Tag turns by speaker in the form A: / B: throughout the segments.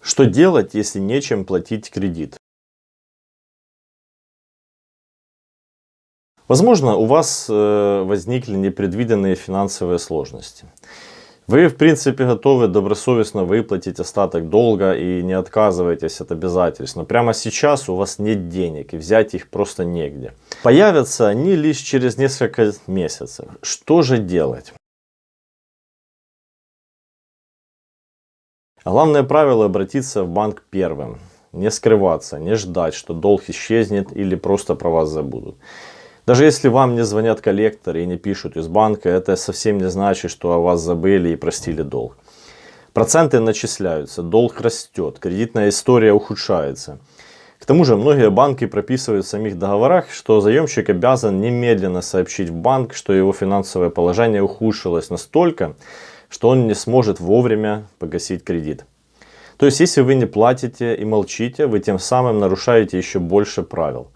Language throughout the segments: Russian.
A: Что делать, если нечем платить кредит? Возможно, у вас э, возникли непредвиденные финансовые сложности. Вы, в принципе, готовы добросовестно выплатить остаток долга и не отказываетесь от обязательств. Но прямо сейчас у вас нет денег и взять их просто негде. Появятся они лишь через несколько месяцев. Что же делать? Главное правило обратиться в банк первым. Не скрываться, не ждать, что долг исчезнет или просто про вас забудут. Даже если вам не звонят коллекторы и не пишут из банка, это совсем не значит, что о вас забыли и простили долг. Проценты начисляются, долг растет, кредитная история ухудшается. К тому же многие банки прописывают в самих договорах, что заемщик обязан немедленно сообщить в банк, что его финансовое положение ухудшилось настолько, что он не сможет вовремя погасить кредит. То есть, если вы не платите и молчите, вы тем самым нарушаете еще больше правил.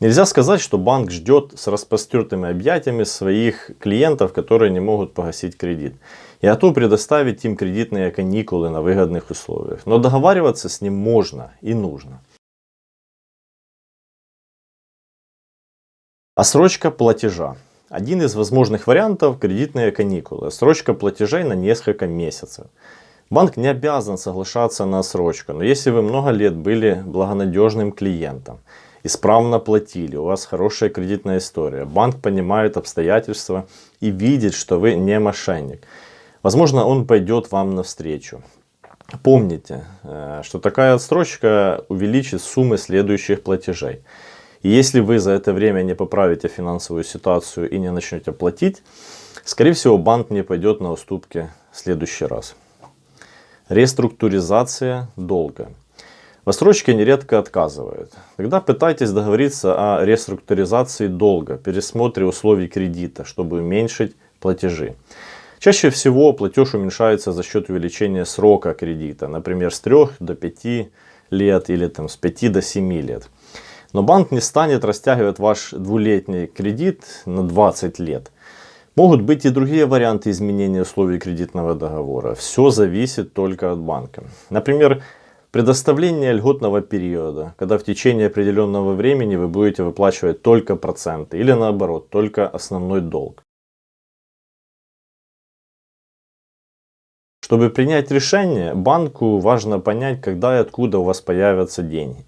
A: Нельзя сказать, что банк ждет с распростертыми объятиями своих клиентов, которые не могут погасить кредит. И готов предоставить им кредитные каникулы на выгодных условиях. Но договариваться с ним можно и нужно. Осрочка платежа. Один из возможных вариантов – кредитные каникулы. Срочка платежей на несколько месяцев. Банк не обязан соглашаться на срочку, но если вы много лет были благонадежным клиентом, исправно платили, у вас хорошая кредитная история, банк понимает обстоятельства и видит, что вы не мошенник, возможно он пойдет вам навстречу. Помните, э, что такая отсрочка увеличит суммы следующих платежей. И если вы за это время не поправите финансовую ситуацию и не начнете платить, скорее всего банк не пойдет на уступки в следующий раз. Реструктуризация долга. В отсрочке нередко отказывают. Тогда пытайтесь договориться о реструктуризации долга, пересмотре условий кредита, чтобы уменьшить платежи. Чаще всего платеж уменьшается за счет увеличения срока кредита, например, с 3 до 5 лет или там, с 5 до 7 лет. Но банк не станет растягивать ваш двулетний кредит на 20 лет. Могут быть и другие варианты изменения условий кредитного договора. Все зависит только от банка. Например, предоставление льготного периода, когда в течение определенного времени вы будете выплачивать только проценты или наоборот, только основной долг. Чтобы принять решение, банку важно понять, когда и откуда у вас появятся деньги.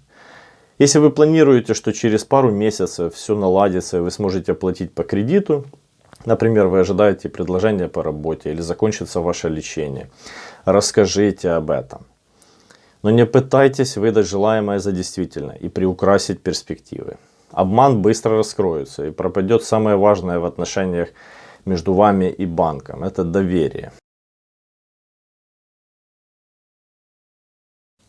A: Если вы планируете, что через пару месяцев все наладится и вы сможете платить по кредиту, например, вы ожидаете предложения по работе или закончится ваше лечение, расскажите об этом. Но не пытайтесь выдать желаемое за действительное и приукрасить перспективы. Обман быстро раскроется и пропадет самое важное в отношениях между вами и банком. Это доверие.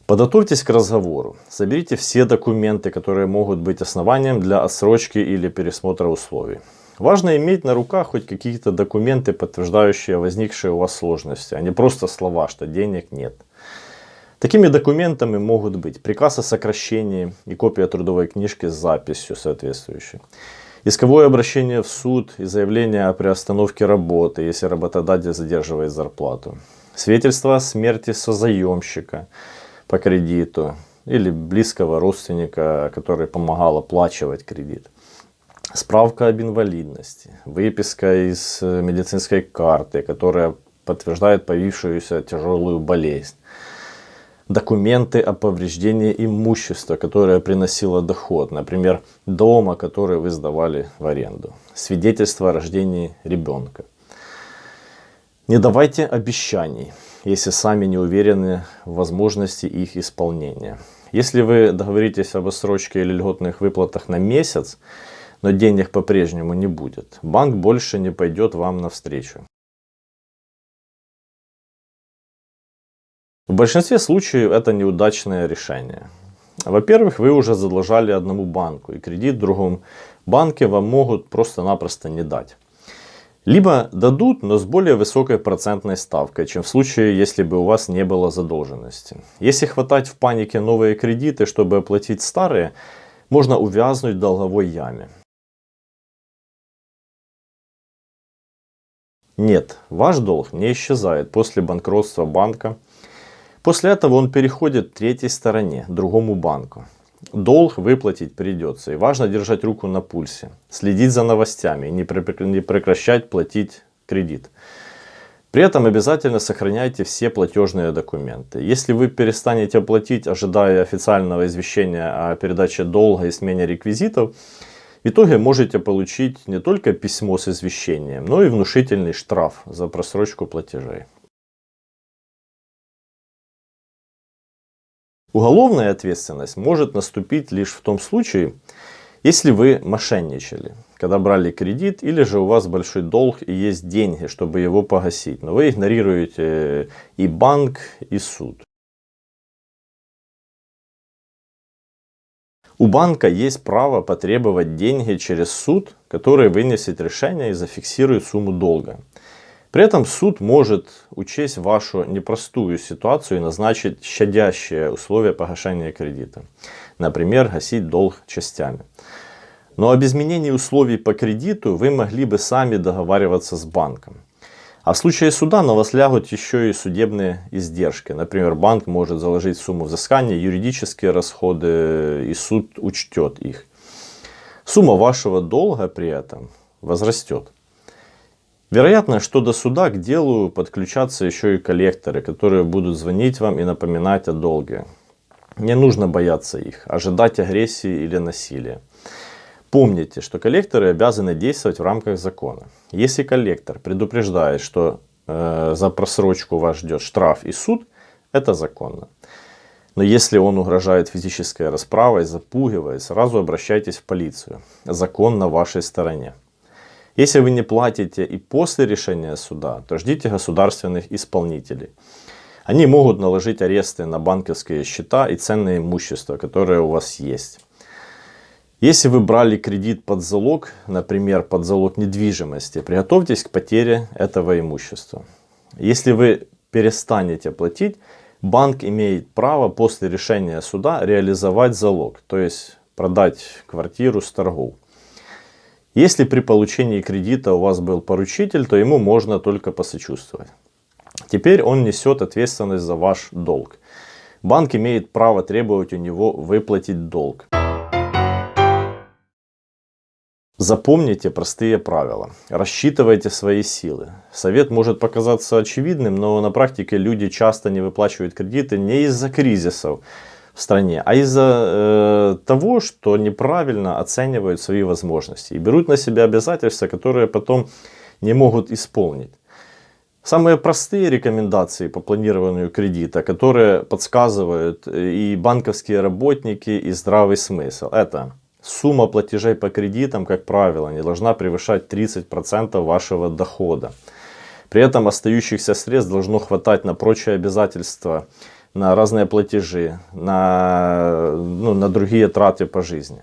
A: Подготовьтесь к разговору. Соберите все документы, которые могут быть основанием для отсрочки или пересмотра условий. Важно иметь на руках хоть какие-то документы, подтверждающие возникшие у вас сложности, а не просто слова, что денег нет. Такими документами могут быть приказ о сокращении и копия трудовой книжки с записью соответствующей. Исковое обращение в суд и заявление о приостановке работы, если работодатель задерживает зарплату. Свидетельство о смерти созаемщика по кредиту или близкого родственника, который помогал оплачивать кредит. Справка об инвалидности, выписка из медицинской карты, которая подтверждает появившуюся тяжелую болезнь. Документы о повреждении имущества, которое приносило доход, например, дома, который вы сдавали в аренду. Свидетельство о рождении ребенка. Не давайте обещаний если сами не уверены в возможности их исполнения. Если вы договоритесь об отсрочке или льготных выплатах на месяц, но денег по-прежнему не будет, банк больше не пойдет вам навстречу. В большинстве случаев это неудачное решение. Во-первых, вы уже задолжали одному банку, и кредит в другом банке вам могут просто-напросто не дать. Либо дадут, но с более высокой процентной ставкой, чем в случае, если бы у вас не было задолженности. Если хватать в панике новые кредиты, чтобы оплатить старые, можно увязнуть в долговой яме. Нет, ваш долг не исчезает после банкротства банка. После этого он переходит третьей стороне, другому банку. Долг выплатить придется. И важно держать руку на пульсе, следить за новостями, не прекращать платить кредит. При этом обязательно сохраняйте все платежные документы. Если вы перестанете платить, ожидая официального извещения о передаче долга и смене реквизитов, в итоге можете получить не только письмо с извещением, но и внушительный штраф за просрочку платежей. Уголовная ответственность может наступить лишь в том случае, если вы мошенничали, когда брали кредит, или же у вас большой долг и есть деньги, чтобы его погасить, но вы игнорируете и банк, и суд. У банка есть право потребовать деньги через суд, который вынесет решение и зафиксирует сумму долга. При этом суд может учесть вашу непростую ситуацию и назначить щадящие условия погашения кредита. Например, гасить долг частями. Но об изменении условий по кредиту вы могли бы сами договариваться с банком. А в случае суда на вас лягут еще и судебные издержки. Например, банк может заложить сумму взыскания, юридические расходы, и суд учтет их. Сумма вашего долга при этом возрастет. Вероятно, что до суда к делу подключатся еще и коллекторы, которые будут звонить вам и напоминать о долге. Не нужно бояться их, ожидать агрессии или насилия. Помните, что коллекторы обязаны действовать в рамках закона. Если коллектор предупреждает, что э, за просрочку вас ждет штраф и суд, это законно. Но если он угрожает физической расправой, запугивает, сразу обращайтесь в полицию. Закон на вашей стороне. Если вы не платите и после решения суда, то ждите государственных исполнителей. Они могут наложить аресты на банковские счета и ценное имущество, которое у вас есть. Если вы брали кредит под залог, например, под залог недвижимости, приготовьтесь к потере этого имущества. Если вы перестанете платить, банк имеет право после решения суда реализовать залог, то есть продать квартиру с торгов. Если при получении кредита у вас был поручитель, то ему можно только посочувствовать. Теперь он несет ответственность за ваш долг. Банк имеет право требовать у него выплатить долг. Запомните простые правила. Рассчитывайте свои силы. Совет может показаться очевидным, но на практике люди часто не выплачивают кредиты не из-за кризисов, в стране, а из-за э, того, что неправильно оценивают свои возможности и берут на себя обязательства, которые потом не могут исполнить. Самые простые рекомендации по планированию кредита, которые подсказывают и банковские работники, и здравый смысл, это сумма платежей по кредитам, как правило, не должна превышать 30% вашего дохода. При этом остающихся средств должно хватать на прочие обязательства на разные платежи, на, ну, на другие траты по жизни.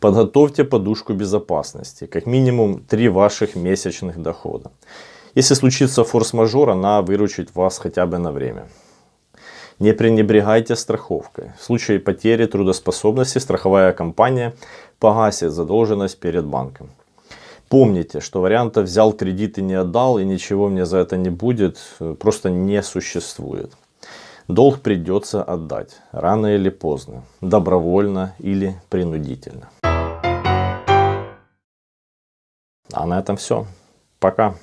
A: Подготовьте подушку безопасности, как минимум 3 ваших месячных дохода. Если случится форс-мажор, она выручит вас хотя бы на время. Не пренебрегайте страховкой. В случае потери трудоспособности страховая компания погасит задолженность перед банком. Помните, что варианта взял кредит и не отдал, и ничего мне за это не будет, просто не существует. Долг придется отдать, рано или поздно, добровольно или принудительно. А на этом все. Пока.